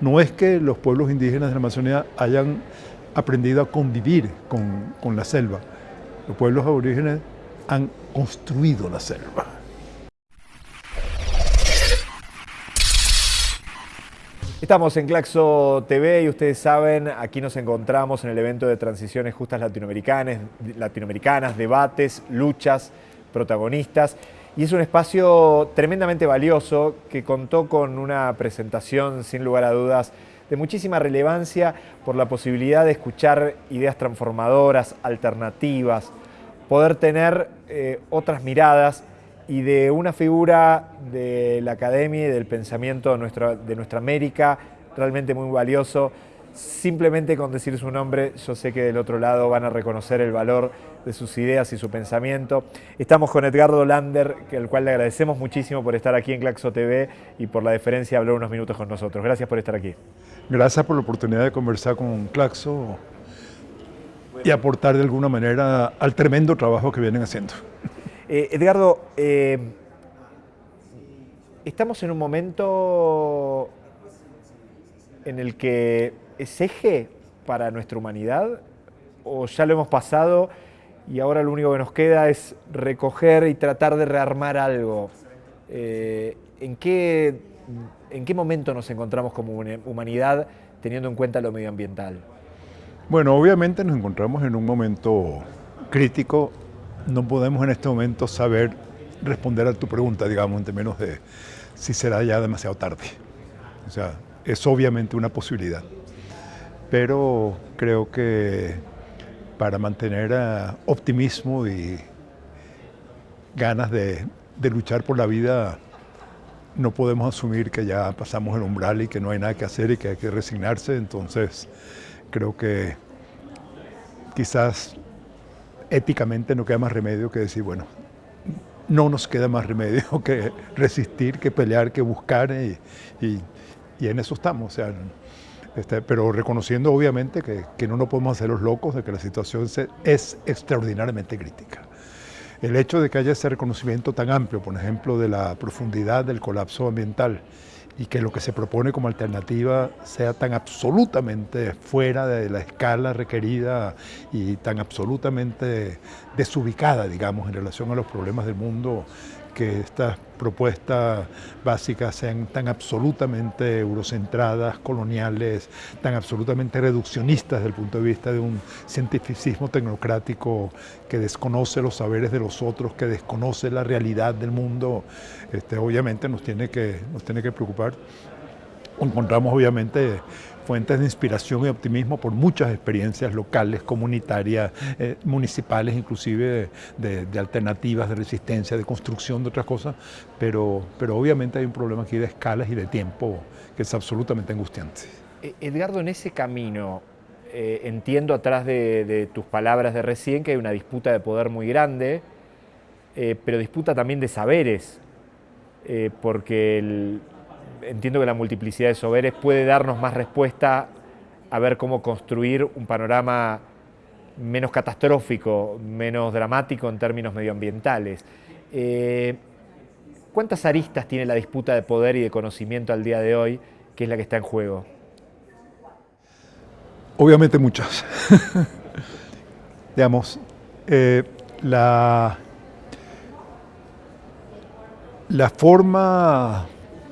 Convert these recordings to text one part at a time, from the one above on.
no es que los pueblos indígenas de la Amazonía hayan aprendido a convivir con, con la selva. Los pueblos aborígenes han construido la selva. Estamos en Claxo TV y ustedes saben, aquí nos encontramos en el evento de transiciones justas latinoamericanas, latinoamericanas, debates, luchas, protagonistas. Y es un espacio tremendamente valioso que contó con una presentación, sin lugar a dudas, de muchísima relevancia por la posibilidad de escuchar ideas transformadoras, alternativas, poder tener eh, otras miradas y de una figura de la academia y del pensamiento de de nuestra América realmente muy valioso. Simplemente con decir su nombre, yo sé que del otro lado van a reconocer el valor de sus ideas y su pensamiento. Estamos con Edgardo Lander, al cual le agradecemos muchísimo por estar aquí en Claxo TV y por la deferencia de hablar unos minutos con nosotros. Gracias por estar aquí. Gracias por la oportunidad de conversar con Claxo y aportar de alguna manera al tremendo trabajo que vienen haciendo. Eh, Edgardo, eh, estamos en un momento en el que es eje para nuestra humanidad o ya lo hemos pasado y ahora lo único que nos queda es recoger y tratar de rearmar algo. Eh, ¿en, qué, ¿En qué momento nos encontramos como humanidad teniendo en cuenta lo medioambiental? Bueno, obviamente nos encontramos en un momento crítico. No podemos en este momento saber responder a tu pregunta, digamos, en términos de si será ya demasiado tarde. O sea, es obviamente una posibilidad. Pero creo que para mantener optimismo y ganas de, luchar por la vida, no podemos asumir que ya pasamos el umbral y que no hay nada que hacer y que hay que resignarse. Entonces, creo que quizás éticamente no queda más remedio que decir, bueno, no nos queda más remedio que resistir, que pelear, que buscar y, en eso estamos. Este, pero reconociendo obviamente que, que, no nos podemos hacer los locos de que la situación es extraordinariamente crítica. El hecho de que haya ese reconocimiento tan amplio, por ejemplo, de la profundidad del colapso ambiental y que lo que se propone como alternativa sea tan absolutamente fuera de la escala requerida y tan absolutamente desubicada, digamos, en relación a los problemas del mundo, que estas propuestas básicas sean tan absolutamente eurocentradas, coloniales, tan absolutamente reduccionistas desde el punto de vista de un cientificismo tecnocrático que desconoce los saberes de los otros, que desconoce la realidad del mundo, este, obviamente nos tiene, que, nos tiene que preocupar. Encontramos obviamente fuentes de inspiración y optimismo por muchas experiencias locales, comunitarias, eh, municipales, inclusive de, alternativas, de resistencia, de construcción, de otras cosas, pero, pero obviamente hay un problema aquí de escalas y de tiempo que es absolutamente angustiante. E, Edgardo, en ese camino, eh, entiendo atrás de, tus palabras de recién que hay una disputa de poder muy grande, eh, pero disputa también de saberes, porque el, entiendo que la multiplicidad de saberes puede darnos más respuesta a ver cómo construir un panorama menos catastrófico, menos dramático en términos medioambientales. Eh, ¿Cuántas aristas tiene la disputa de poder y de conocimiento al día de hoy, que es la que está en juego? Obviamente muchas. Digamos, eh, la, la forma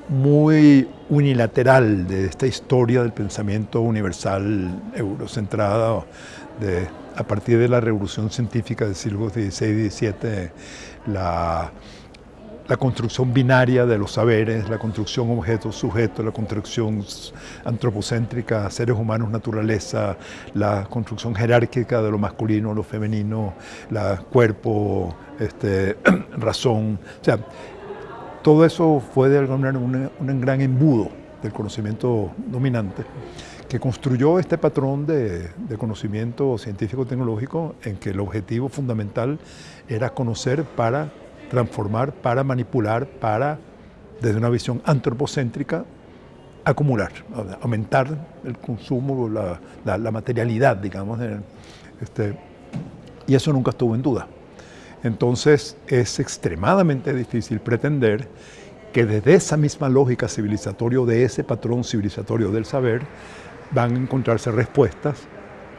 muy unilateral de esta historia del pensamiento universal eurocentrado de, a partir de la revolución científica del siglo XVI y XVII, la, la construcción binaria de los saberes, la construcción objeto-sujeto, la construcción antropocéntrica, seres humanos, naturaleza, la construcción jerárquica de lo masculino, lo femenino, la cuerpo, este, razón. Todo eso fue de alguna manera un gran embudo del conocimiento dominante que construyó este patrón de, conocimiento científico-tecnológico en que el objetivo fundamental era conocer para transformar, para manipular, para, desde una visión antropocéntrica, acumular, aumentar el consumo, la, la, materialidad, digamos. Este, y eso nunca estuvo en duda. Entonces es extremadamente difícil pretender que desde esa misma lógica civilizatoria, de ese patrón civilizatorio del saber, van a encontrarse respuestas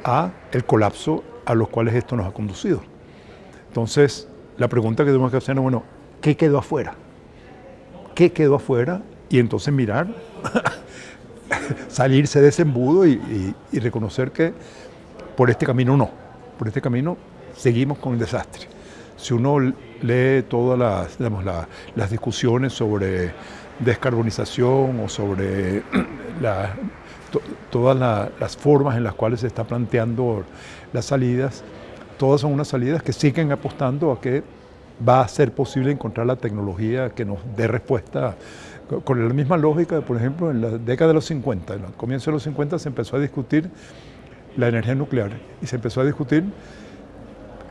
a el colapso a los cuales esto nos ha conducido. Entonces, la pregunta que tenemos que hacer es, bueno, ¿qué quedó afuera? ¿Qué quedó afuera? Y entonces mirar, salirse de ese embudo y, reconocer que por este camino no, por este camino seguimos con el desastre. Si uno lee todas las, las discusiones sobre descarbonización o sobre todas las formas en las cuales se está planteando las salidas, todas son unas salidas que siguen apostando a que va a ser posible encontrar la tecnología que nos dé respuesta con la misma lógica, por ejemplo, en la década de los 50, en el comienzo de los 50 se empezó a discutir la energía nuclear y se empezó a discutir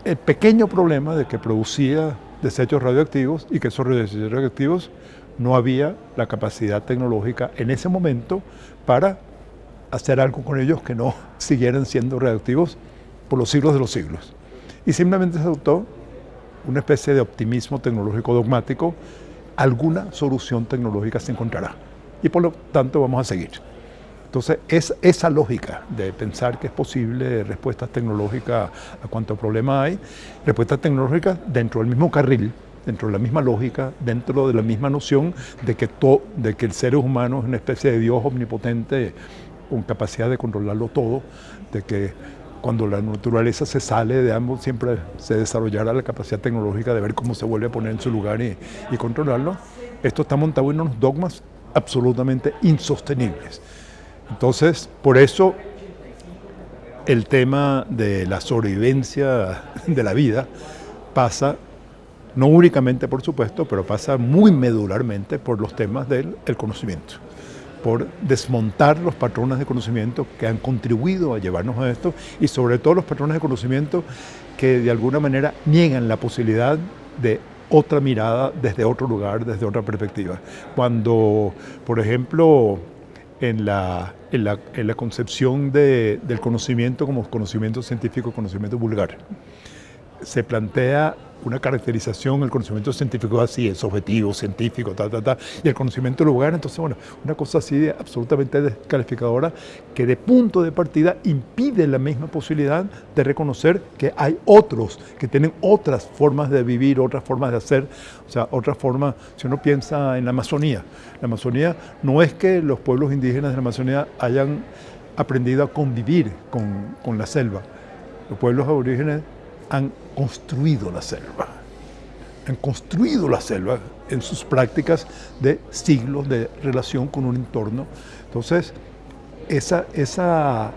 el pequeño problema de que producía desechos radioactivos y que esos desechos radioactivos no había la capacidad tecnológica en ese momento para hacer algo con ellos que no siguieran siendo radioactivos por los siglos de los siglos. Y simplemente se adoptó una especie de optimismo tecnológico dogmático, alguna solución tecnológica se encontrará. Y por lo tanto vamos a seguir. Entonces, es esa lógica de pensar que es posible respuestas tecnológicas a cuánto problema hay, respuestas tecnológicas dentro del mismo carril, dentro de la misma lógica, dentro de la misma noción de que, de que el ser humano es una especie de Dios omnipotente con capacidad de controlarlo todo, de que cuando la naturaleza se sale de ambos siempre se desarrollará la capacidad tecnológica de ver cómo se vuelve a poner en su lugar y, y controlarlo. Esto está montado en unos dogmas absolutamente insostenibles. Entonces, por eso el tema de la sobrevivencia de la vida pasa no únicamente por supuesto, pero pasa muy medularmente por los temas del conocimiento, por desmontar los patrones de conocimiento que han contribuido a llevarnos a esto y sobre todo los patrones de conocimiento que de alguna manera niegan la posibilidad de otra mirada desde otro lugar, desde otra perspectiva. Cuando, por ejemplo, en la, en la, concepción del conocimiento como conocimiento científico, conocimiento vulgar, se plantea una caracterización, el conocimiento científico así, es objetivo, científico, ta, ta, ta, y el conocimiento lugar, entonces, bueno, una cosa así de absolutamente descalificadora que de punto de partida impide la misma posibilidad de reconocer que hay otros que tienen otras formas de vivir, otras formas de hacer, o sea, otras formas, si uno piensa en la Amazonía, la Amazonía no es que los pueblos indígenas de la Amazonía hayan aprendido a convivir con, con la selva, los pueblos aborígenes han construido la selva, han construido la selva en sus prácticas de siglos de relación con un entorno. Entonces, esa, esa,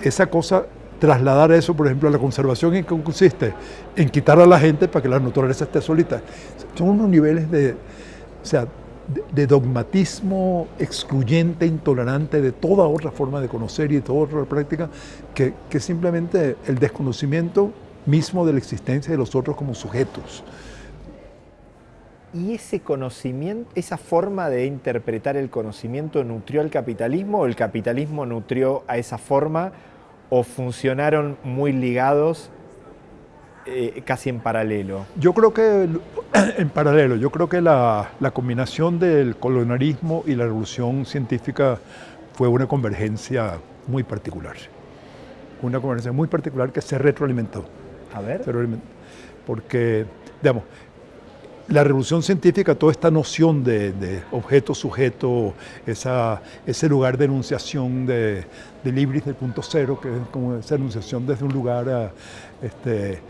esa cosa, trasladar eso, por ejemplo, a la conservación, ¿en qué consiste? En quitar a la gente para que la naturaleza esté solita. Son unos niveles de, o sea, de, dogmatismo excluyente, intolerante de toda otra forma de conocer y de toda otra práctica, que, que simplemente el desconocimiento mismo de la existencia de los otros como sujetos. ¿Y ese conocimiento, esa forma de interpretar el conocimiento nutrió al capitalismo o el capitalismo nutrió a esa forma o funcionaron muy ligados eh, casi en paralelo? Yo creo que en paralelo, yo creo que la, la, combinación del colonialismo y la revolución científica fue una convergencia muy particular. Una convergencia muy particular que se retroalimentó. A ver. Porque, digamos, la revolución científica, toda esta noción de, objeto, sujeto, esa, ese lugar de enunciación de, de Libris del punto cero, que es como esa enunciación desde un lugar este,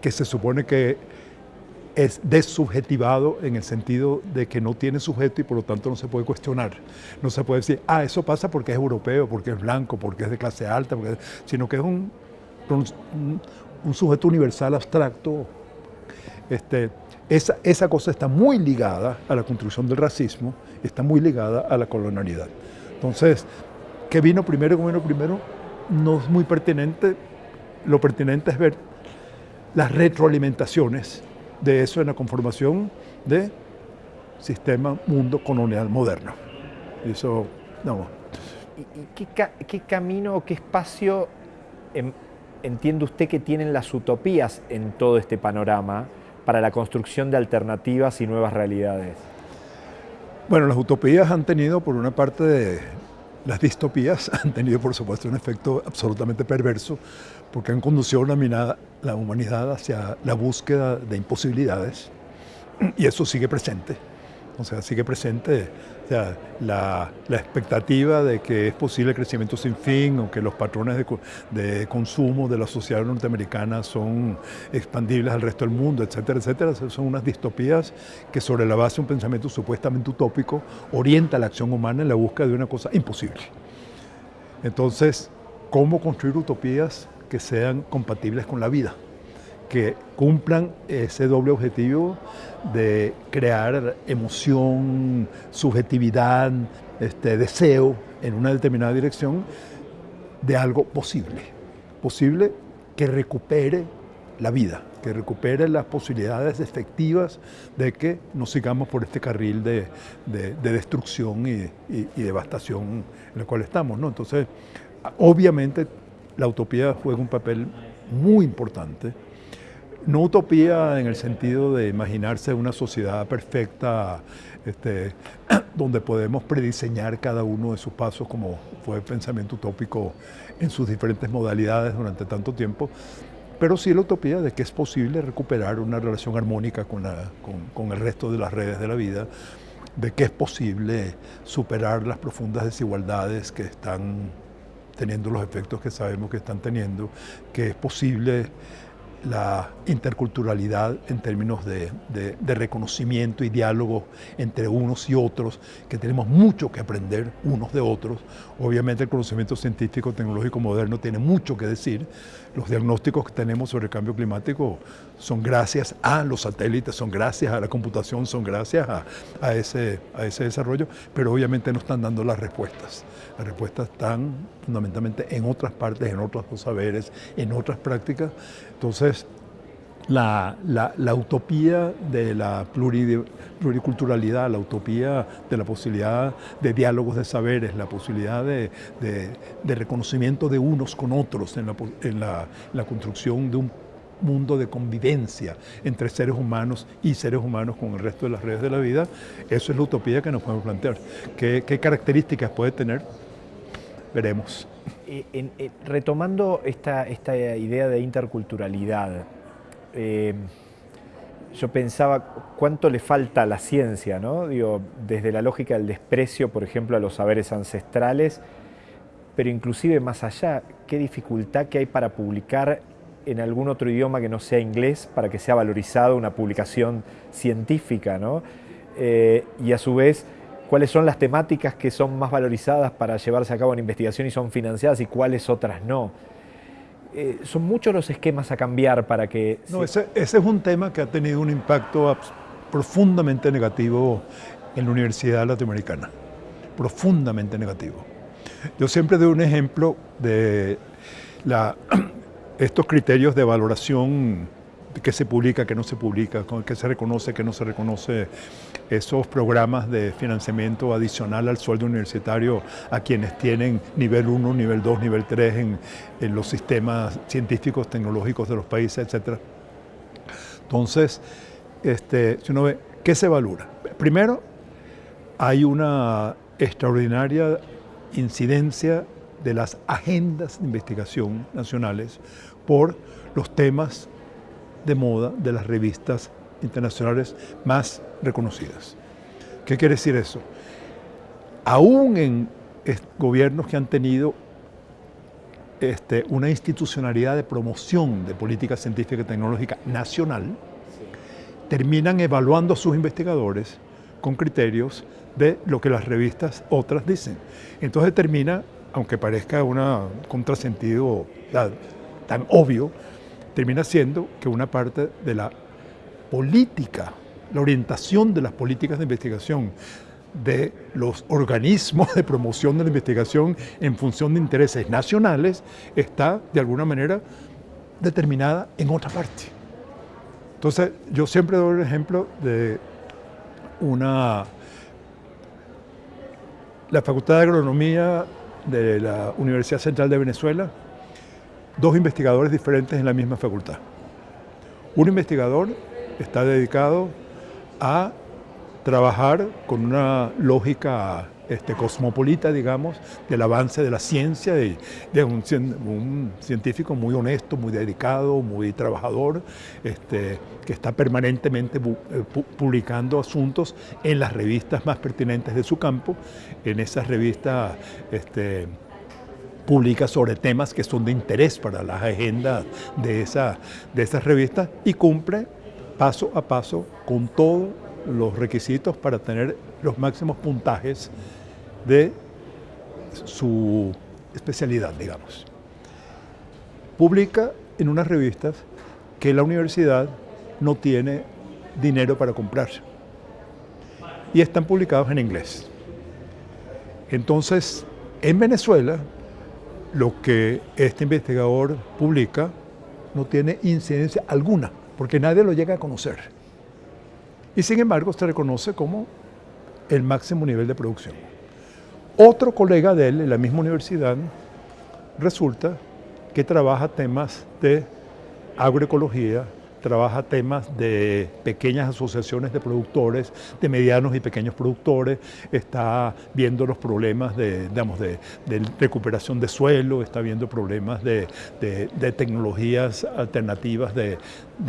que se supone que es desubjetivado en el sentido de que no tiene sujeto y por lo tanto no se puede cuestionar. No se puede decir, ah, eso pasa porque es europeo, porque es blanco, porque es de clase alta, sino que es un sujeto universal abstracto. Este, esa, esa cosa está muy ligada a la construcción del racismo, está muy ligada a la colonialidad. Entonces, ¿qué vino primero? ¿Qué vino primero? No es muy pertinente. Lo pertinente es ver las retroalimentaciones de eso en la conformación de sistema mundo colonial moderno. Eso, no. ¿Y, qué, camino, qué espacio entiende usted que tienen las utopías en todo este panorama para la construcción de alternativas y nuevas realidades? Bueno, las utopías han tenido por una parte las distopías han tenido por supuesto un efecto absolutamente perverso porque han conducido a la humanidad hacia la búsqueda de imposibilidades y eso sigue presente. O sea, sigue presente la, expectativa de que es posible el crecimiento sin fin o que los patrones de, consumo de la sociedad norteamericana son expandibles al resto del mundo, etcétera, etcétera. Son unas distopías que sobre la base de un pensamiento supuestamente utópico orienta la acción humana en la búsqueda de una cosa imposible. Entonces, ¿cómo construir utopías que sean compatibles con la vida? que cumplan ese doble objetivo de crear emoción, subjetividad, este, deseo en una determinada dirección de algo posible. Posible que recupere la vida, que recupere las posibilidades efectivas de que no sigamos por este carril de, destrucción y, devastación en el cual estamos. ¿no? Entonces, obviamente la utopía juega un papel muy importante no utopía en el sentido de imaginarse una sociedad perfecta este, donde podemos prediseñar cada uno de sus pasos como fue el pensamiento utópico en sus diferentes modalidades durante tanto tiempo, pero sí la utopía de que es posible recuperar una relación armónica con, con el resto de las redes de la vida, de que es posible superar las profundas desigualdades que están teniendo los efectos que sabemos que están teniendo, que es posible la interculturalidad en términos de, reconocimiento y diálogo entre unos y otros, que tenemos mucho que aprender unos de otros. Obviamente el conocimiento científico, tecnológico moderno tiene mucho que decir. Los diagnósticos que tenemos sobre el cambio climático son gracias a los satélites, son gracias a la computación, son gracias a, ese, a ese desarrollo, pero obviamente no están dando las respuestas. Las respuestas están fundamentalmente en otras partes, en otros saberes, en otras prácticas. Entonces, la, utopía de la pluriculturalidad, la utopía de la posibilidad de diálogos de saberes, la posibilidad de, reconocimiento de unos con otros en, la, construcción de un mundo de convivencia entre seres humanos y seres humanos con el resto de las redes de la vida, eso es la utopía que nos podemos plantear. ¿Qué, características puede tener? Veremos. Eh, retomando esta, esta idea de interculturalidad, eh, yo pensaba cuánto le falta a la ciencia, ¿no? Digo, desde la lógica del desprecio, por ejemplo, a los saberes ancestrales, pero inclusive más allá, qué dificultad que hay para publicar en algún otro idioma que no sea inglés para que sea valorizado una publicación científica, ¿no? Eh, y a su vez, cuáles son las temáticas que son más valorizadas para llevarse a cabo una investigación y son financiadas y cuáles otras no. Eh, son muchos los esquemas a cambiar para que... No, ese, es un tema que ha tenido un impacto profundamente negativo en la Universidad Latinoamericana, profundamente negativo. Yo siempre doy un ejemplo de la, estos criterios de valoración qué se publica, qué no se publica, qué se reconoce, qué no se reconoce, esos programas de financiamiento adicional al sueldo universitario a quienes tienen nivel 1, nivel 2, nivel 3 en, los sistemas científicos, tecnológicos de los países, etc. Entonces, este, si uno ve, ¿qué se valora? Primero, hay una extraordinaria incidencia de las agendas de investigación nacionales por los temas de moda de las revistas internacionales más reconocidas. ¿Qué quiere decir eso? Aún en gobiernos que han tenido este, una institucionalidad de promoción de política científica y tecnológica nacional, terminan evaluando a sus investigadores con criterios de lo que las revistas otras dicen. Entonces termina, aunque parezca un contrasentido tan obvio, termina siendo que una parte de la política, la orientación de las políticas de investigación de los organismos de promoción de la investigación en función de intereses nacionales está de alguna manera determinada en otra parte. Entonces, yo siempre doy el ejemplo de una la Facultad de Agronomía de la Universidad Central de Venezuela dos investigadores diferentes en la misma facultad. Un investigador está dedicado a trabajar con una lógica este, cosmopolita, digamos, del avance de la ciencia, de, un, científico muy honesto, muy dedicado, muy trabajador, este, que está permanentemente eh, publicando asuntos en las revistas más pertinentes de su campo, en esas revistas este, publica sobre temas que son de interés para las agendas de, esa, de esas revistas y cumple paso a paso con todos los requisitos para tener los máximos puntajes de su especialidad, digamos. Publica en unas revistas que la universidad no tiene dinero para comprar y están publicados en inglés. Entonces, en Venezuela, lo que este investigador publica no tiene incidencia alguna, porque nadie lo llega a conocer. Y sin embargo, se reconoce como el máximo nivel de producción. Otro colega de él en la misma universidad resulta que trabaja temas de agroecología, trabaja temas de pequeñas asociaciones de productores, de medianos y pequeños productores, está viendo los problemas de, digamos, de, recuperación de suelo, está viendo problemas de, tecnologías alternativas de,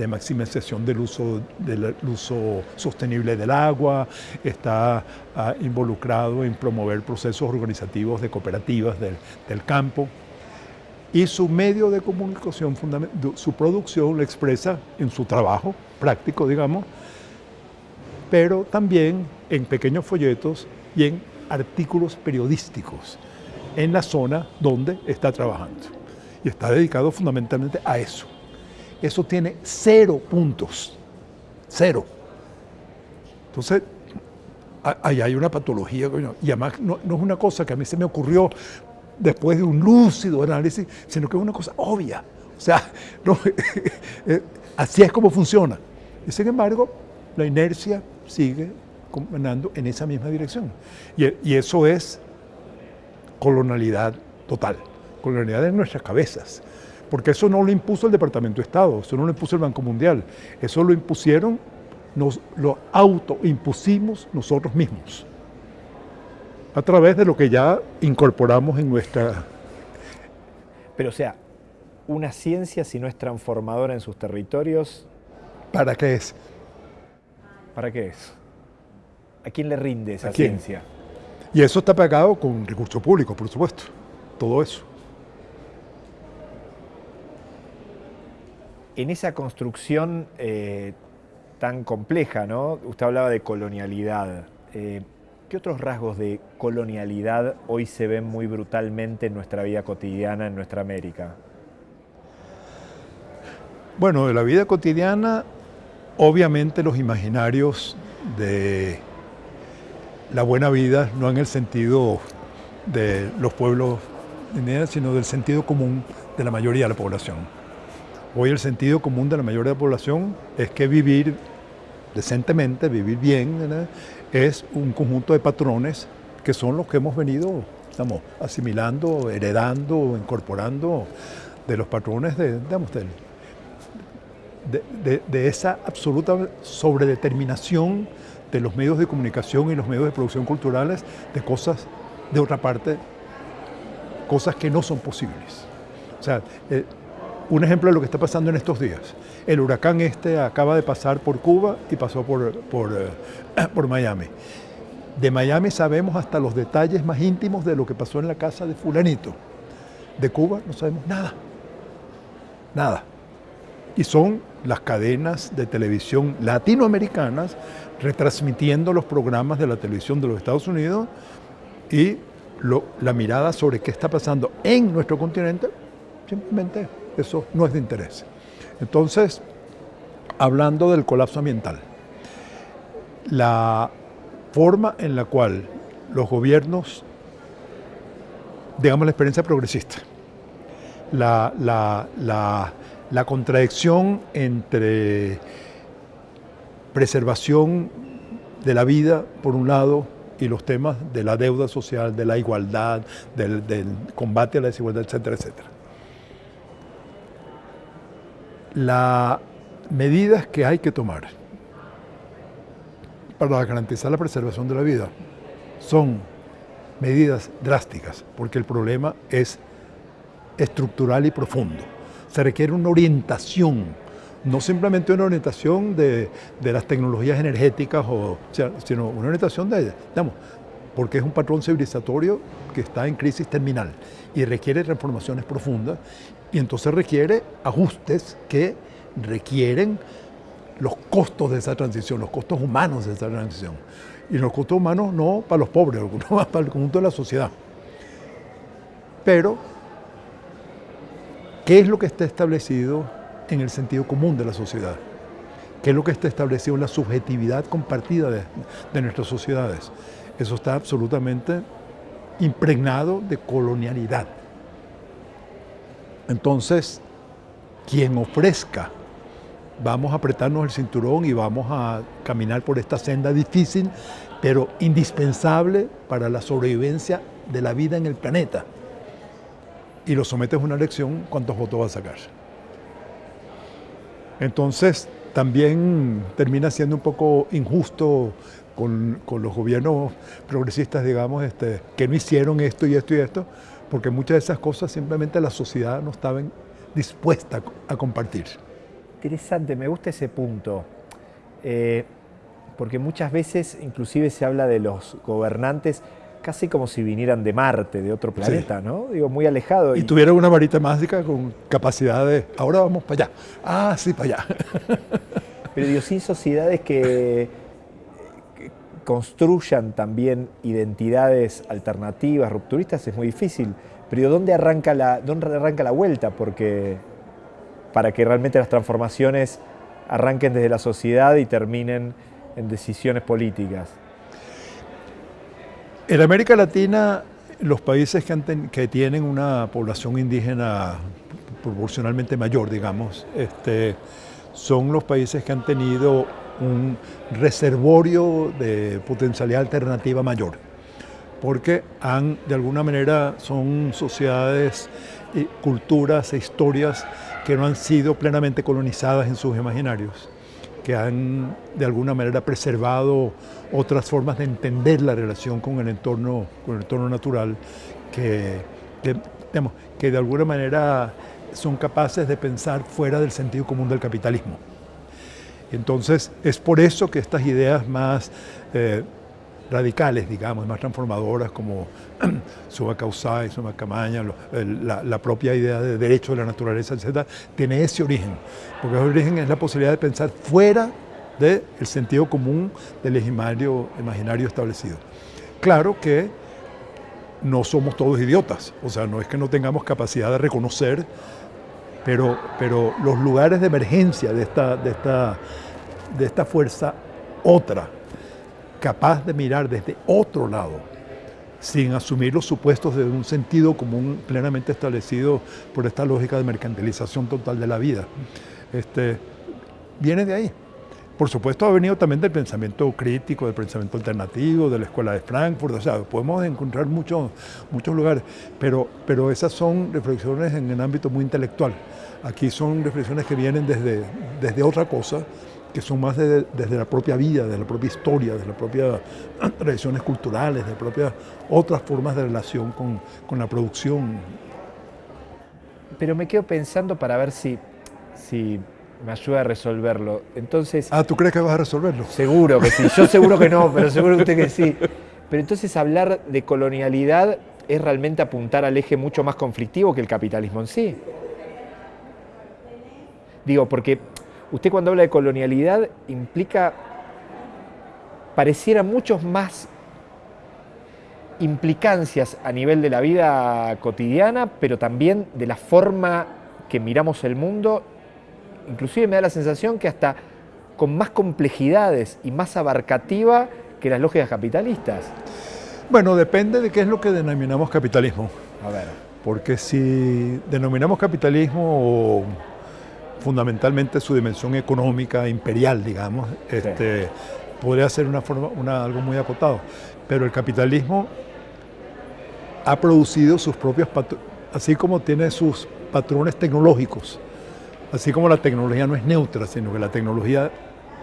maximización del uso, del uso sostenible del agua, está ah, involucrado en promover procesos organizativos de cooperativas del, del campo y su medio de comunicación, su producción lo expresa en su trabajo práctico, digamos, pero también en pequeños folletos y en artículos periodísticos en la zona donde está trabajando. Y está dedicado fundamentalmente a eso. Eso tiene cero puntos, cero. Entonces, ahí hay una patología, y además no, no, es una cosa que a mí se me ocurrió después de un lúcido análisis, sino que es una cosa obvia. O sea, eh, así es como funciona. Y sin embargo, la inercia sigue caminando en esa misma dirección. Y, eso es colonialidad total, colonialidad en nuestras cabezas. Porque eso no lo impuso el Departamento de Estado, eso no lo impuso el Banco Mundial, eso lo impusieron, nos lo autoimpusimos nosotros mismos a través de lo que ya incorporamos en nuestra... Pero o sea, una ciencia si no es transformadora en sus territorios... ¿Para qué es? ¿Para qué es? ¿A quién le rinde esa ciencia? Y eso está pagado con recursos públicos, por supuesto. Todo eso. En esa construcción eh, tan compleja, ¿no? Usted hablaba de colonialidad. Eh, ¿Qué otros rasgos de colonialidad hoy se ven muy brutalmente en nuestra vida cotidiana, en nuestra América? Bueno, de la vida cotidiana, obviamente los imaginarios de la buena vida, no en el sentido de los pueblos sino del sentido común de la mayoría de la población. Hoy el sentido común de la mayoría de la población es que vivir decentemente, vivir bien, es un conjunto de patrones que son los que hemos venido estamos asimilando, heredando, incorporando de los patrones de, de, esa absoluta sobredeterminación de los medios de comunicación y los medios de producción culturales de cosas, de otra parte, cosas que no son posibles. O sea, eh, un ejemplo de lo que está pasando en estos días. El huracán este acaba de pasar por Cuba y pasó por, por, eh, por Miami. De Miami sabemos hasta los detalles más íntimos de lo que pasó en la casa de fulanito. De Cuba no sabemos nada. Nada. Y son las cadenas de televisión latinoamericanas retransmitiendo los programas de la televisión de los Estados Unidos y la mirada sobre qué está pasando en nuestro continente simplemente eso no es de interés. Entonces, hablando del colapso ambiental, la forma en la cual los gobiernos, digamos la experiencia progresista, la, la contradicción entre preservación de la vida, por un lado, y los temas de la deuda social, de la igualdad, del, del combate a la desigualdad, etcétera, etcétera las medidas que hay que tomar para garantizar la preservación de la vida son medidas drásticas, porque el problema es estructural y profundo. Se requiere una orientación, no simplemente una orientación de, las tecnologías energéticas, o, sino una orientación de, digamos, porque es un patrón civilizatorio que está en crisis terminal y requiere transformaciones profundas y entonces requiere ajustes que requieren los costos de esa transición, los costos humanos de esa transición. Y los costos humanos no para los pobres, para el conjunto de la sociedad. Pero, ¿qué es lo que está establecido en el sentido común de la sociedad? ¿Qué es lo que está establecido en la subjetividad compartida de, nuestras sociedades? Eso está absolutamente impregnado de colonialidad. Entonces, quien ofrezca, vamos a apretarnos el cinturón y vamos a caminar por esta senda difícil, pero indispensable para la sobrevivencia de la vida en el planeta. Y lo sometes a una elección, ¿cuántos votos va a sacar? Entonces, también termina siendo un poco injusto con, los gobiernos progresistas, digamos, este, que no hicieron esto y esto y esto, porque muchas de esas cosas simplemente la sociedad no estaba dispuesta a compartir. Interesante, me gusta ese punto, eh, porque muchas veces inclusive se habla de los gobernantes casi como si vinieran de Marte, de otro planeta, ¿no? Digo, muy alejado. Y, y, tuvieran una varita mágica con capacidad de, ahora vamos para allá, ah, sí, para allá. Pero digo, sin sociedades que construyan también identidades alternativas, rupturistas, es muy difícil. Pero ¿dónde arranca la, dónde arranca la vuelta? Porque para que realmente las transformaciones arranquen desde la sociedad y terminen en decisiones políticas. En América Latina, los países que, que tienen una población indígena proporcionalmente mayor, digamos, este, son los países que han tenido un reservorio de potencialidad alternativa mayor, porque han, de alguna manera, son sociedades, culturas e historias que no han sido plenamente colonizadas en sus imaginarios, que han, de alguna manera, preservado otras formas de entender la relación con el entorno, con el entorno natural, que, que de alguna manera son capaces de pensar fuera del sentido común del capitalismo. Entonces, es por eso que estas ideas más eh, radicales, digamos, más transformadoras como Suba Causay, Suba Camaña, la, la, propia idea de derecho de la naturaleza, etc., tiene ese origen. Porque ese origen es la posibilidad de pensar fuera del sentido común del imaginario, imaginario establecido. Claro que no somos todos idiotas, o sea, no es que no tengamos capacidad de reconocer pero, pero los lugares de emergencia de esta, de, esta, de esta fuerza otra, capaz de mirar desde otro lado, sin asumir los supuestos de un sentido común plenamente establecido por esta lógica de mercantilización total de la vida, este, viene de ahí. Por supuesto ha venido también del pensamiento crítico, del pensamiento alternativo, de la escuela de Frankfurt, o sea, podemos encontrar muchos, muchos lugares, pero, pero esas son reflexiones en el ámbito muy intelectual. Aquí son reflexiones que vienen desde, desde otra cosa, que son más desde la propia vida, de la propia historia, de las propias tradiciones culturales, de propias otras formas de relación con, con, la producción. Pero me quedo pensando para ver si, si me ayuda a resolverlo. Entonces. Ah, ¿tú crees que vas a resolverlo? Seguro que sí. Yo seguro que no, pero seguro usted que sí. Pero entonces hablar de colonialidad es realmente apuntar al eje mucho más conflictivo que el capitalismo en sí. Digo, porque usted cuando habla de colonialidad implica, pareciera muchos más implicancias a nivel de la vida cotidiana, pero también de la forma que miramos el mundo inclusive me da la sensación que hasta con más complejidades y más abarcativa que las lógicas capitalistas. Bueno, depende de qué es lo que denominamos capitalismo. A ver. Porque si denominamos capitalismo fundamentalmente su dimensión económica, imperial, digamos, este, podría ser una forma, una, algo muy acotado. Pero el capitalismo ha producido sus propios patrones, así como tiene sus patrones tecnológicos, Así como la tecnología no es neutra, sino que la tecnología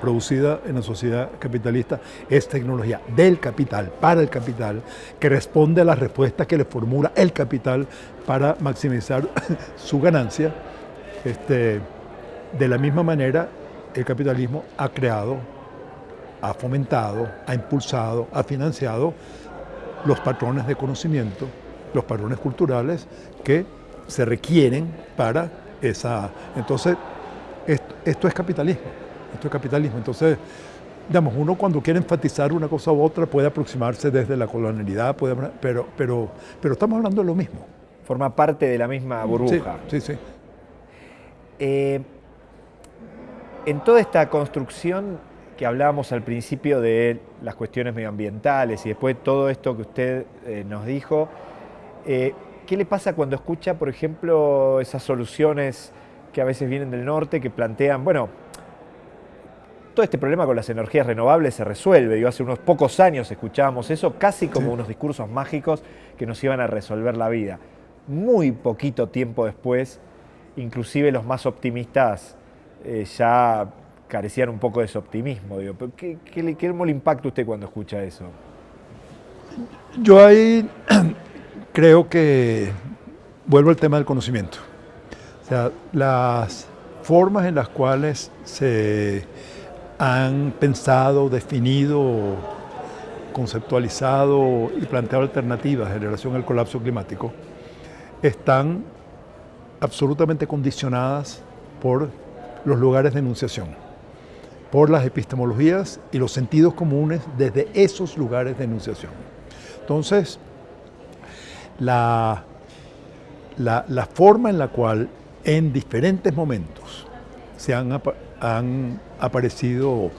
producida en la sociedad capitalista es tecnología del capital, para el capital, que responde a las respuestas que le formula el capital para maximizar su ganancia. Este, de la misma manera, el capitalismo ha creado, ha fomentado, ha impulsado, ha financiado los patrones de conocimiento, los patrones culturales que se requieren para esa... Entonces, esto, es capitalismo, esto es capitalismo. Entonces, digamos, uno cuando quiere enfatizar una cosa u otra puede aproximarse desde la colonialidad, puede, pero, pero, pero estamos hablando de lo mismo. Forma parte de la misma burbuja. Sí, sí. Eh, en toda esta construcción que hablábamos al principio de las cuestiones medioambientales y después todo esto que usted eh, nos dijo, eh, ¿qué le pasa cuando escucha, por ejemplo, esas soluciones que a veces vienen del norte que plantean, bueno, todo este problema con las energías renovables se resuelve. Yo hace unos pocos años escuchábamos eso casi como unos discursos mágicos que nos iban a resolver la vida. Muy poquito tiempo después, inclusive los más optimistas eh, ya carecían un poco de ese optimismo. Digo. ¿Qué, qué, le, ¿Qué le impacta usted cuando escucha eso? Yo ahí creo que vuelvo al tema del conocimiento. O sea, las formas en las cuales se han pensado, definido, conceptualizado y planteado alternativas en relación al colapso climático están absolutamente condicionadas por los lugares de enunciación, por las epistemologías y los sentidos comunes desde esos lugares de enunciación. Entonces, la, la, forma en la cual en diferentes momentos se han, han aparecido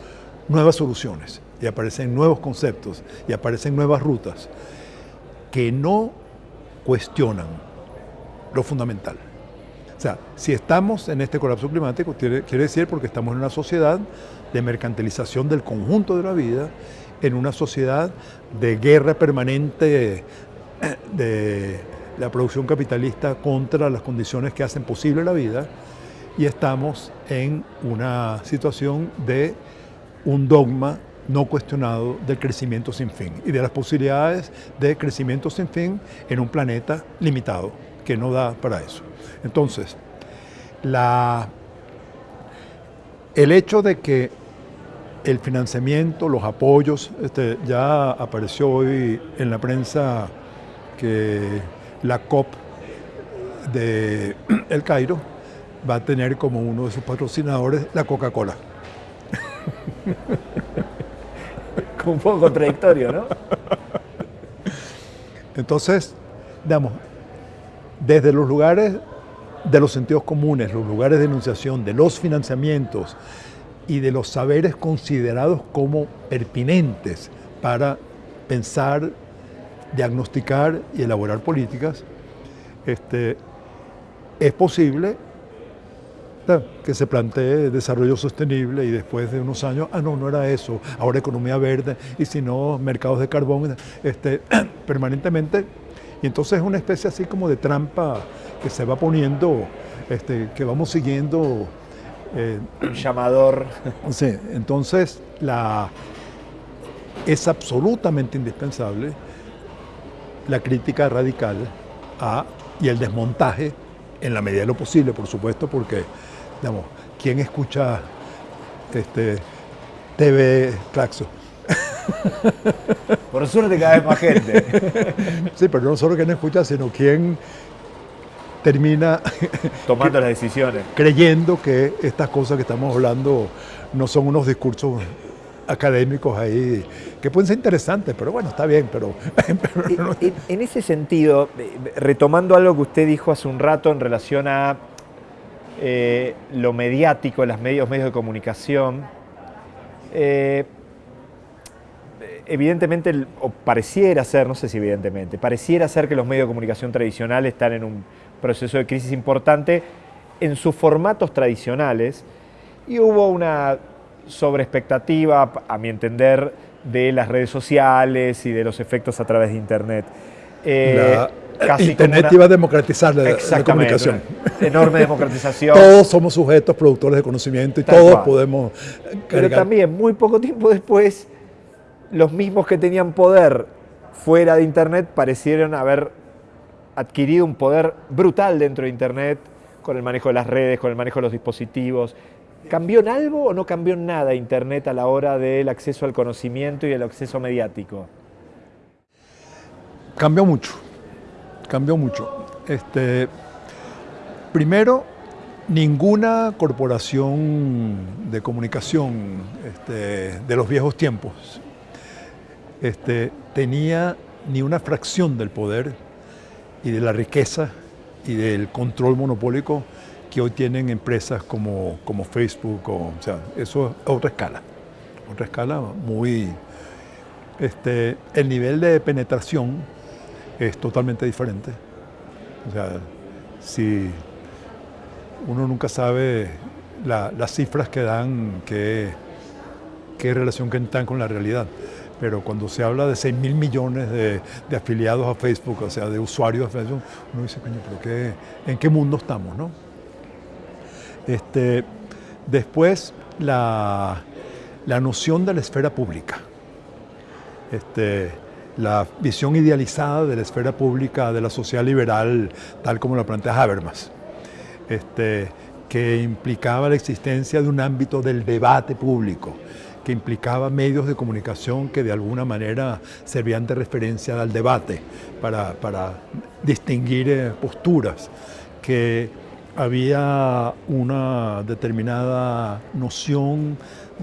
nuevas soluciones y aparecen nuevos conceptos y aparecen nuevas rutas que no cuestionan lo fundamental. O sea, si estamos en este colapso climático, quiere, decir porque estamos en una sociedad de mercantilización del conjunto de la vida, en una sociedad de guerra permanente de la producción capitalista contra las condiciones que hacen posible la vida, y estamos en una situación de un dogma no cuestionado del crecimiento sin fin y de las posibilidades de crecimiento sin fin en un planeta limitado que no da para eso. Entonces, el hecho de que el financiamiento, los apoyos, este, ya apareció hoy en la prensa que la COP de El Cairo va a tener como uno de sus patrocinadores la Coca-Cola. un poco contradictorio, ¿no? Entonces, digamos, desde los lugares de los sentidos comunes, los lugares de enunciación, de los financiamientos y de los saberes considerados como pertinentes para pensar, diagnosticar y elaborar políticas, este, es posible que se plantee desarrollo sostenible y después de unos años, ah, no, no era eso, ahora economía verde y si no, mercados de carbón, este, permanentemente. Y entonces es una especie así como de trampa que se va poniendo, este, que vamos siguiendo. Eh, Un llamador. Sí, entonces la, es absolutamente indispensable la crítica radical a, y el desmontaje en la medida de lo posible, por supuesto, porque, digamos, ¿quién escucha este, TV Claxo? Por suerte cada vez más gente. Sí, pero no solo quien escucha, sino quien termina tomando las decisiones. Creyendo que estas cosas que estamos hablando no son unos discursos académicos ahí que pueden ser interesantes, pero bueno, está bien, pero... en, ese sentido, eh, retomando algo que usted dijo hace un rato en relación a eh, lo mediático, los medios, medios de comunicación, eh, evidentemente, o pareciera ser, no sé si evidentemente, pareciera ser que los medios de comunicación tradicionales están en un proceso de crisis importante en sus formatos tradicionales y hubo una sobreexpectativa, a mi entender, de las redes sociales y de los efectos a través de Internet. Eh, casi Internet una- iba a democratizar la, la comunicación. enorme democratización. Todos somos sujetos, productores de conocimiento y Tal todos cual. podemos Pero también, muy poco tiempo después, los mismos que tenían poder fuera de Internet parecieron haber adquirido un poder brutal dentro de Internet con el manejo de las redes, con el manejo de los dispositivos. ¿Cambió en algo o no cambió en nada Internet a la hora del acceso al conocimiento y el acceso mediático? Cambió mucho, cambió mucho. Este, primero, ninguna corporación de comunicación este, de los viejos tiempos este, tenía ni una fracción del poder y de la riqueza y del control monopólico que hoy tienen empresas como, como Facebook. O, sea, eso es otra escala, otra escala muy... Este, el nivel de penetración es totalmente diferente. O sea, si uno nunca sabe la- las cifras que dan, qué, qué relación que están con la realidad. Pero cuando se habla de 6 mil millones de, de afiliados a Facebook, o sea, de usuarios de Facebook, uno dice, coño, pero qué, ¿en qué mundo estamos? No? Este, después, la, la noción de la esfera pública. Este, la visión idealizada de la esfera pública de la sociedad liberal, tal como la plantea Habermas, este, que implicaba la existencia de un ámbito del debate público, que implicaba medios de comunicación que de alguna manera servían de referencia al debate para, para distinguir eh, posturas, que había una determinada noción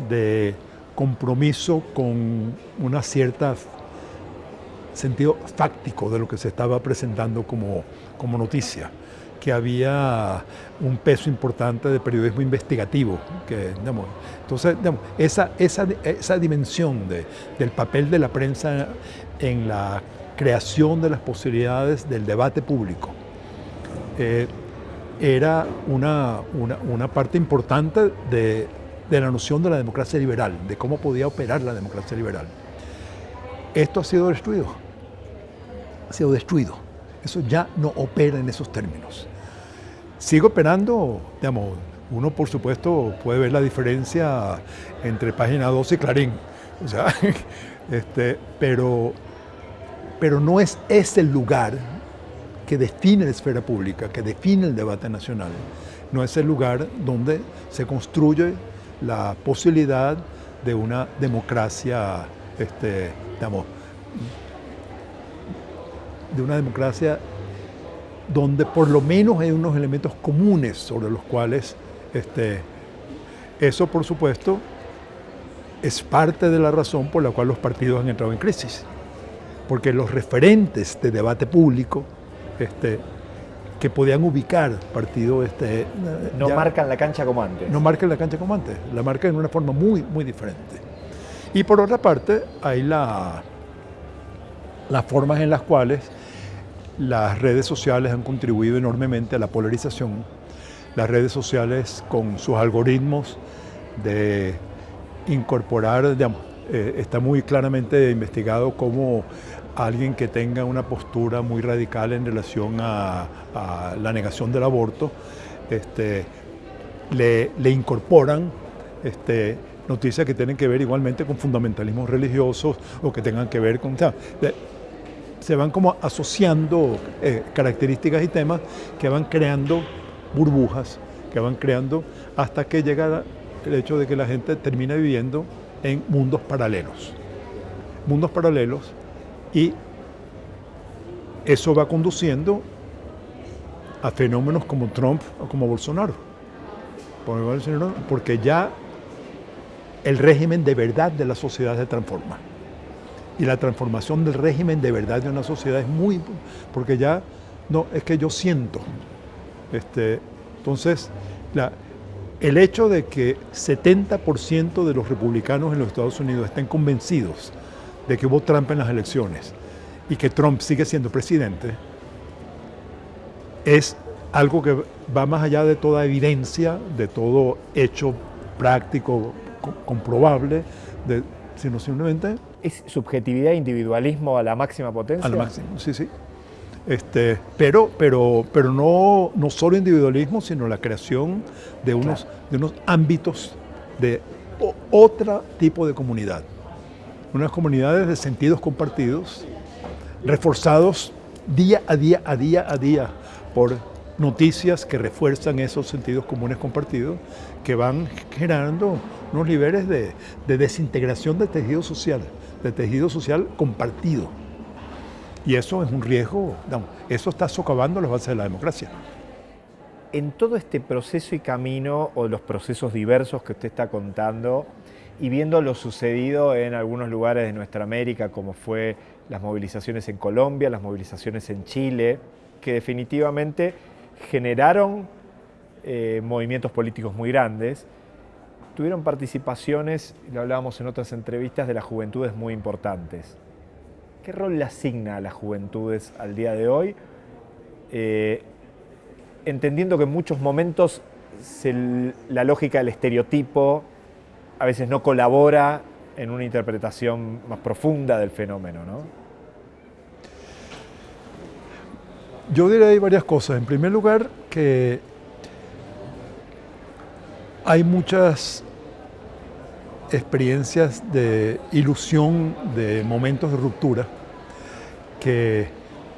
de compromiso con una cierta sentido fáctico de lo que se estaba presentando como, como noticia, que había un peso importante de periodismo investigativo. Que, entonces, esa, esa, esa dimensión de, del papel de la prensa en la creación de las posibilidades del debate público eh, era una, una, una parte importante de, de la noción de la democracia liberal, de cómo podía operar la democracia liberal. Esto ha sido destruido. Ha sido destruido. Eso ya no opera en esos términos. Sigue operando, digamos, uno por supuesto puede ver la diferencia entre Página 12 y Clarín, o sea, este, pero, pero no es ese lugar que define la esfera pública, que define el debate nacional. No es el lugar donde se construye la posibilidad de una democracia, este, digamos, de una democracia donde por lo menos hay unos elementos comunes sobre los cuales este, eso, por supuesto, es parte de la razón por la cual los partidos han entrado en crisis. Porque los referentes de debate público este, que podían ubicar partido este, No ya- marcan la cancha como antes. no marcan la cancha como antes, la marcan de una forma muy, muy diferente. Y por otra parte, hay la, las formas en las cuales las redes sociales han contribuido enormemente a la polarización. Las redes sociales con sus algoritmos de incorporar, digamos, eh, está muy claramente investigado cómo alguien que tenga una postura muy radical en relación a, la negación del aborto, este, le, incorporan este, noticias que tienen que ver igualmente con fundamentalismos religiosos o que tengan que ver con... se van como asociando eh, características y temas que van creando burbujas, que van creando hasta que llega el hecho de que la gente termina viviendo en mundos paralelos. Mundos paralelos y eso va conduciendo a fenómenos como Trump o como Bolsonaro. Por- Porque ya el régimen de verdad de la sociedad se transforma. Y la transformación del régimen de verdad de una sociedad es muy... Porque ya, no, es que yo siento. Este, entonces, la- el hecho de que 70% de los republicanos en los Estados Unidos estén convencidos de que hubo trampa en las elecciones y que Trump sigue siendo presidente, es algo que va más allá de toda evidencia, de todo hecho práctico, co- comprobable, de- sino simplemente ¿Es subjetividad e individualismo a la máxima potencia? al máximo. Sí, sí. Este, pero pero, pero no, no solo individualismo, sino la creación de unos, de unos ámbitos de otro tipo de comunidad. Unas comunidades de sentidos compartidos, reforzados día a día, a día a día, por noticias que refuerzan esos sentidos comunes compartidos, que van generando unos niveles de, de desintegración del tejido social, de tejido social compartido. Y eso es un riesgo, eso está socavando las bases de la democracia. En todo este proceso y camino, o los procesos diversos que usted está contando, y viendo lo sucedido en algunos lugares de nuestra América, como fue las movilizaciones en Colombia, las movilizaciones en Chile, que definitivamente generaron eh, movimientos políticos muy grandes, tuvieron participaciones, lo hablábamos en otras entrevistas, de las juventudes muy importantes. ¿Qué rol le asigna a las juventudes al día de hoy? Eh, entendiendo que en muchos momentos la lógica del estereotipo a veces no colabora en una interpretación más profunda del fenómeno, ¿no? Yo diría varias cosas. En primer lugar, que hay muchas experiencias de ilusión, de momentos de ruptura, que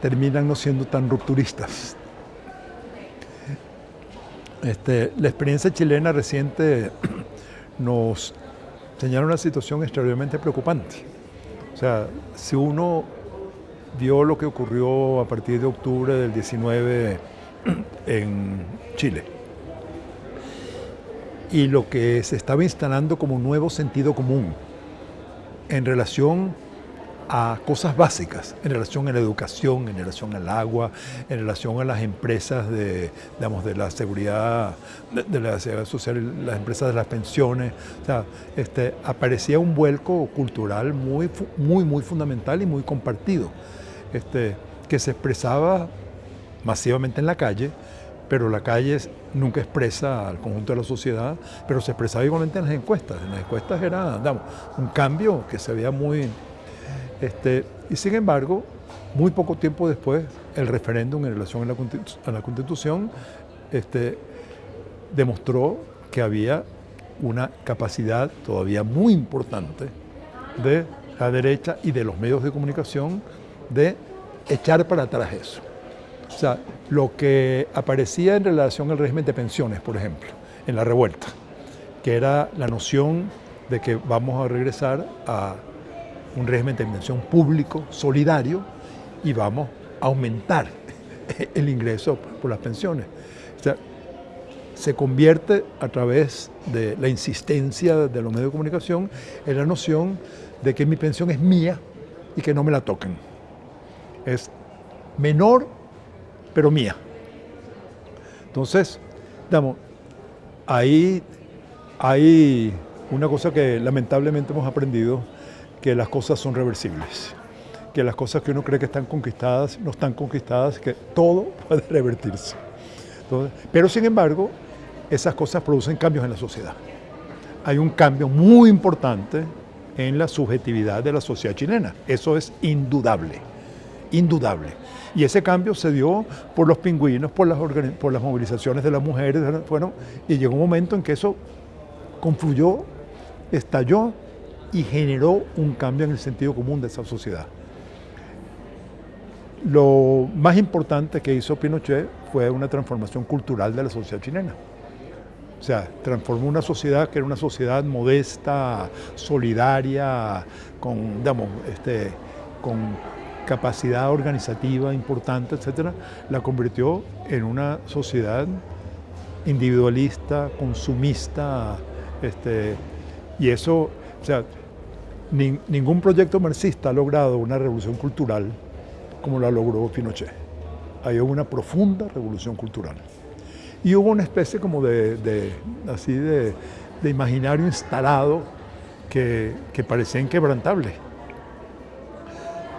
terminan no siendo tan rupturistas. Este, la experiencia chilena reciente nos señala una situación extraordinariamente preocupante. O sea, si uno vio lo que ocurrió a partir de octubre del 19 en Chile, y lo que se estaba instalando como un nuevo sentido común en relación a cosas básicas, en relación a la educación, en relación al agua, en relación a las empresas de, digamos, de la seguridad, de, la seguridad social, las empresas de las pensiones. O sea, este, aparecía un vuelco cultural muy, muy, muy fundamental y muy compartido, este, que se expresaba masivamente en la calle, pero la calle nunca expresa al conjunto de la sociedad, pero se expresaba igualmente en las encuestas. En las encuestas era digamos, un cambio que se veía muy... Este, y sin embargo, muy poco tiempo después, el referéndum en relación a la, Constitución este, demostró que había una capacidad todavía muy importante de la derecha y de los medios de comunicación de echar para atrás eso. O sea, lo que aparecía en relación al régimen de pensiones, por ejemplo, en la revuelta, que era la noción de que vamos a regresar a un régimen de pensión público, solidario, y vamos a aumentar el ingreso por las pensiones. Se convierte a través de la insistencia de los medios de comunicación en la noción de que mi pensión es mía y que no me la toquen. Es menor pero mía. Entonces, digamos, ahí hay una cosa que lamentablemente hemos aprendido, que las cosas son reversibles, que las cosas que uno cree que están conquistadas no están conquistadas, que todo puede revertirse. pero sin embargo, esas cosas producen cambios en la sociedad. Hay un cambio muy importante en la subjetividad de la sociedad chilena. Eso es indudable, indudable. Y ese cambio se dio por los pingüinos, por las, por las movilizaciones de las mujeres, bueno, y llegó un momento en que eso confluyó, estalló y generó un cambio en el sentido común de esa sociedad. Lo más importante que hizo Pinochet fue una transformación cultural de la sociedad chilena. O sea, transformó una sociedad que era una sociedad modesta, solidaria, con, digamos, este, con capacidad organizativa importante, etcétera, la convirtió en una sociedad individualista, consumista, este, y eso, o sea, ningún proyecto marxista ha logrado una revolución cultural como la logró Pinochet. Hay una profunda revolución cultural. Y hubo una especie como de, así de, imaginario instalado que, parecía inquebrantable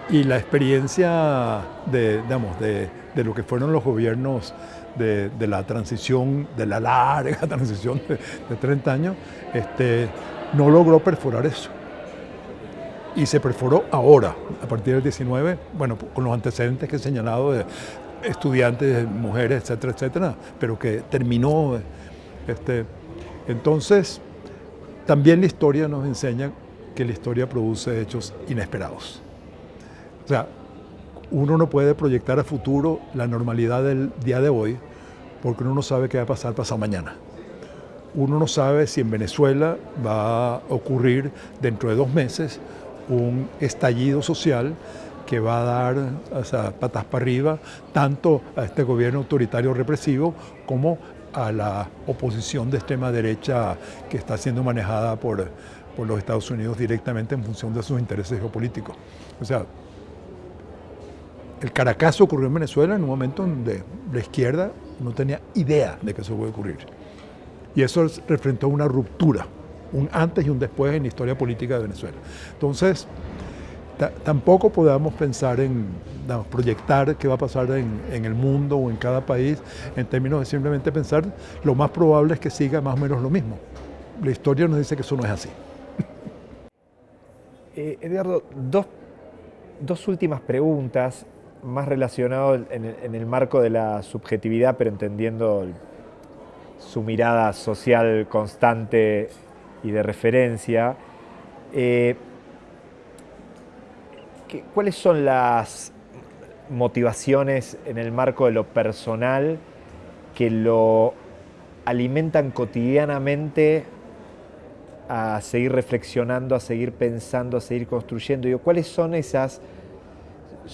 y la experiencia de, digamos, de, de, lo que fueron los gobiernos de, de, la transición, de la larga transición de, 30 años, este, no logró perforar eso. Y se perforó ahora, a partir del 19, bueno, con los antecedentes que he señalado de estudiantes, mujeres, etcétera, etcétera, pero que terminó. Este, entonces, también la historia nos enseña que la historia produce hechos inesperados. O sea, uno no puede proyectar a futuro la normalidad del día de hoy porque uno no sabe qué va a pasar pasado mañana. Uno no sabe si en Venezuela va a ocurrir dentro de dos meses un estallido social que va a dar patas para arriba tanto a este gobierno autoritario represivo como a la oposición de extrema derecha que está siendo manejada por, por los Estados Unidos directamente en función de sus intereses geopolíticos. O sea, el Caracazo ocurrió en Venezuela en un momento donde la izquierda no tenía idea de que eso puede ocurrir. Y eso representó una ruptura, un antes y un después en la historia política de Venezuela. Entonces, tampoco podamos pensar en proyectar qué va a pasar en, el mundo o en cada país en términos de simplemente pensar lo más probable es que siga más o menos lo mismo. La historia nos dice que eso no es así. Eh, Eduardo, dos, dos últimas preguntas más relacionado en el, marco de la subjetividad, pero entendiendo su mirada social constante y de referencia. Eh, ¿Cuáles son las motivaciones en el marco de lo personal que lo alimentan cotidianamente a seguir reflexionando, a seguir pensando, a seguir construyendo? ¿Cuáles son esas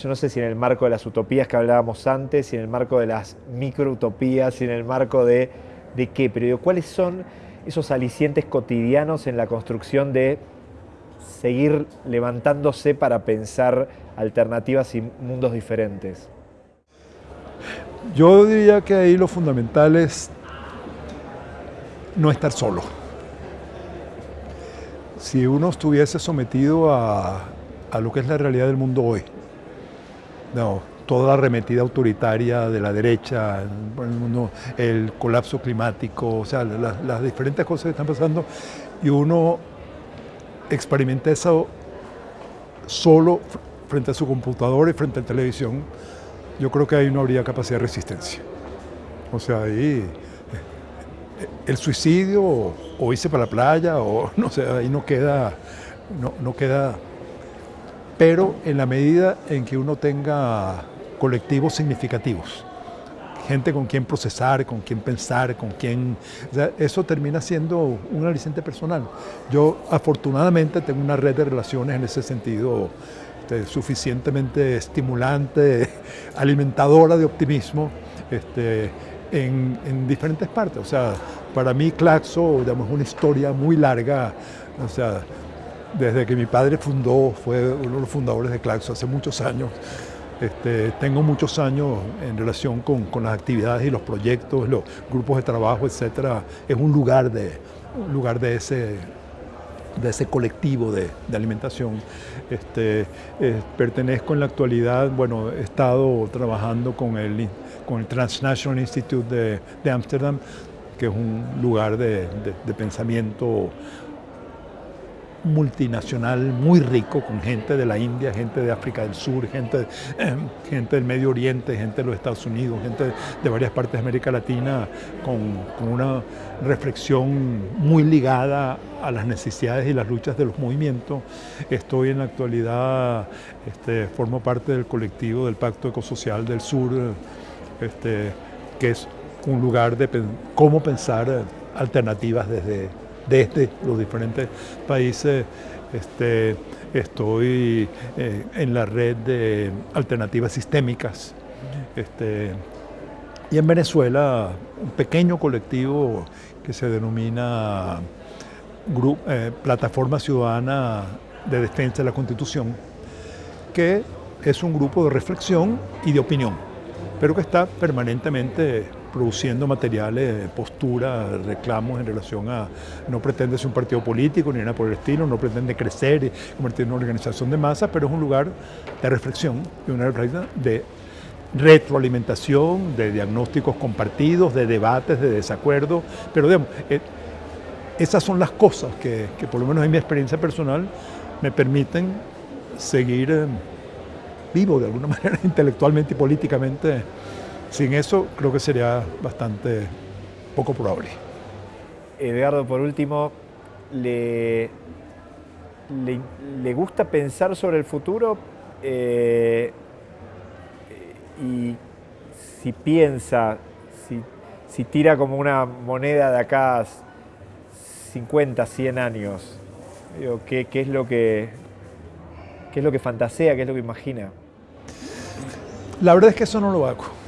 yo no sé si en el marco de las utopías que hablábamos antes, si en el marco de las microutopías, si en el marco de, de qué, pero digo, ¿cuáles son esos alicientes cotidianos en la construcción de seguir levantándose para pensar alternativas y mundos diferentes? Yo diría que ahí lo fundamental es no estar solo. Si uno estuviese sometido a, a lo que es la realidad del mundo hoy, no, toda la arremetida autoritaria de la derecha, el colapso climático, o sea, las, diferentes cosas que están pasando, y uno experimenta eso solo frente a su computador y frente a la televisión, yo creo que ahí no habría capacidad de resistencia. O sea, ahí eh, el suicidio o, irse para la playa o no sé, ahí no queda, no, no queda pero en la medida en que uno tenga colectivos significativos, gente con quien procesar, con quien pensar, con quien... eso termina siendo un aliciente personal. Yo afortunadamente tengo una red de relaciones en ese sentido este, suficientemente estimulante, alimentadora de optimismo este, en, diferentes partes. O sea, para mí Claxo digamos, es una historia muy larga. O sea, desde que mi padre fundó, fue uno de los fundadores de Claxo hace muchos años. Este, tengo muchos años en relación con, las actividades y los proyectos, los grupos de trabajo, etcétera. Es un lugar de, lugar de ese, de ese colectivo de, alimentación. Este, eh, pertenezco en la actualidad, bueno, he estado trabajando con el, con el Transnational Institute de Ámsterdam, que es un lugar de, de pensamiento multinacional muy rico, con gente de la India, gente de África del Sur, gente, eh, gente del Medio Oriente, gente de los Estados Unidos, gente de varias partes de América Latina, con, una reflexión muy ligada a las necesidades y las luchas de los movimientos. Estoy en la actualidad, este, formo parte del colectivo del Pacto Ecosocial del Sur, este, que es un lugar de cómo pensar alternativas desde desde los diferentes países. Este, estoy eh, en la red de alternativas sistémicas. Este, y en Venezuela, un pequeño colectivo que se denomina eh, Plataforma Ciudadana de Defensa de la Constitución, que es un grupo de reflexión y de opinión, pero que está permanentemente produciendo materiales, posturas, reclamos en relación a, no pretende ser un partido político ni nada por el estilo, no pretende crecer y convertirse en una organización de masa, pero es un lugar de reflexión y una de retroalimentación, de diagnósticos compartidos, de debates, de desacuerdos, pero digamos, eh, esas son las cosas que, que, por lo menos en mi experiencia personal me permiten seguir eh, vivo de alguna manera intelectualmente y políticamente. Sin eso creo que sería bastante poco probable. Edgardo, por último, ¿le, le, gusta pensar sobre el futuro? Eh, y si piensa, si, si, tira como una moneda de acá 50, 100 años, ¿qué, ¿qué, es lo que, ¿qué es lo que fantasea, qué es lo que imagina? La verdad es que eso no lo hago.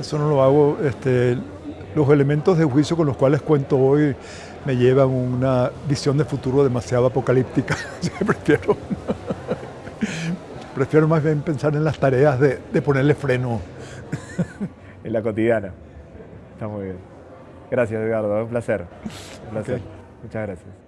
Eso no lo hago. Este, los elementos de juicio con los cuales cuento hoy me llevan una visión de futuro demasiado apocalíptica. prefiero, prefiero más bien pensar en las tareas de, de ponerle freno. en la cotidiana. Está muy bien. Gracias, Edgardo. Un placer. Un placer. Muchas gracias.